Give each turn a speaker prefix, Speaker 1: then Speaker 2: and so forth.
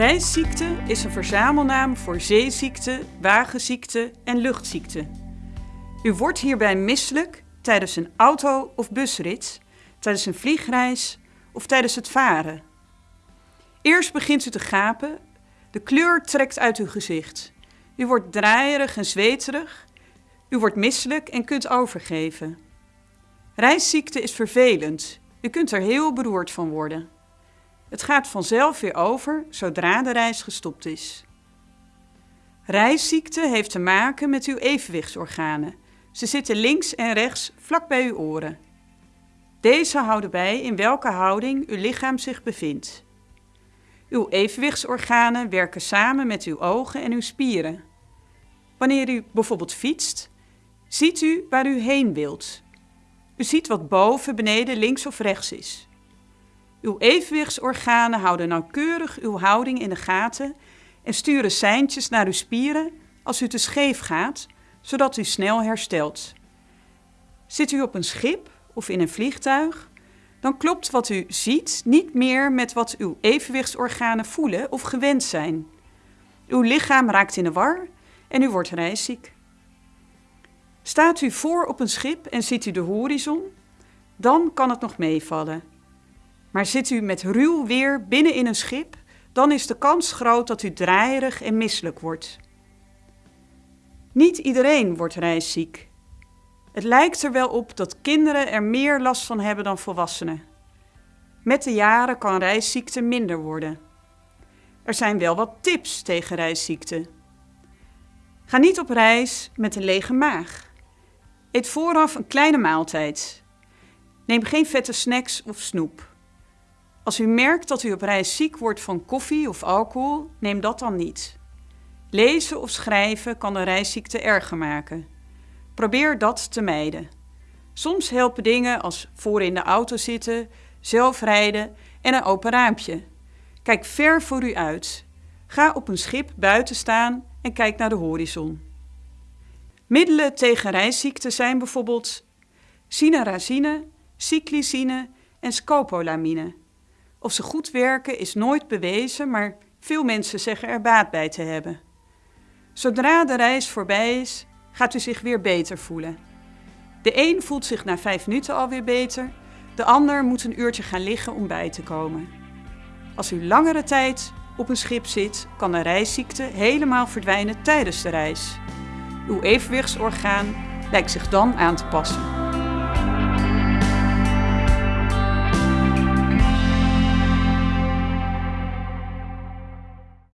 Speaker 1: Reisziekte is een verzamelnaam voor zeeziekte, wagenziekte en luchtziekte. U wordt hierbij misselijk tijdens een auto- of busrit, tijdens een vliegreis of tijdens het varen. Eerst begint u te gapen, de kleur trekt uit uw gezicht. U wordt draaierig en zweterig, u wordt misselijk en kunt overgeven. Reisziekte is vervelend, u kunt er heel beroerd van worden. Het gaat vanzelf weer over zodra de reis gestopt is. Reisziekte heeft te maken met uw evenwichtsorganen. Ze zitten links en rechts vlak bij uw oren. Deze houden bij in welke houding uw lichaam zich bevindt. Uw evenwichtsorganen werken samen met uw ogen en uw spieren. Wanneer u bijvoorbeeld fietst, ziet u waar u heen wilt. U ziet wat boven, beneden, links of rechts is. Uw evenwichtsorganen houden nauwkeurig uw houding in de gaten en sturen seintjes naar uw spieren als u te scheef gaat, zodat u snel herstelt. Zit u op een schip of in een vliegtuig, dan klopt wat u ziet niet meer met wat uw evenwichtsorganen voelen of gewend zijn. Uw lichaam raakt in de war en u wordt reisziek. Staat u voor op een schip en ziet u de horizon, dan kan het nog meevallen. Maar zit u met ruw weer binnen in een schip, dan is de kans groot dat u draaierig en misselijk wordt. Niet iedereen wordt reisziek. Het lijkt er wel op dat kinderen er meer last van hebben dan volwassenen. Met de jaren kan reisziekte minder worden. Er zijn wel wat tips tegen reisziekte. Ga niet op reis met een lege maag. Eet vooraf een kleine maaltijd. Neem geen vette snacks of snoep. Als u merkt dat u op reis ziek wordt van koffie of alcohol, neem dat dan niet. Lezen of schrijven kan de reisziekte erger maken. Probeer dat te mijden. Soms helpen dingen als voor in de auto zitten, zelf rijden en een open raampje. Kijk ver voor u uit. Ga op een schip buiten staan en kijk naar de horizon. Middelen tegen reisziekte zijn bijvoorbeeld cinnarazine, cyclisine en scopolamine. Of ze goed werken is nooit bewezen, maar veel mensen zeggen er baat bij te hebben. Zodra de reis voorbij is, gaat u zich weer beter voelen. De een voelt zich na vijf minuten alweer beter, de ander moet een uurtje gaan liggen om bij te komen. Als u langere tijd op een schip zit, kan de reisziekte helemaal verdwijnen tijdens de reis. Uw evenwichtsorgaan lijkt zich dan aan te passen.